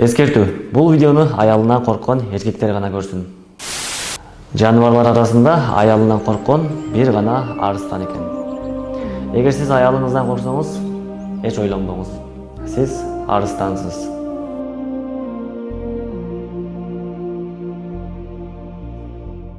эскертүү бул видеону аялынан корккон эркектер гана көрсүн жаныбарлар арасында аялынан корккон бир гана арыстан экен эгер сиз аялыңыздан корксоңуз эч ойлонбоңуз сиз арыстансыз.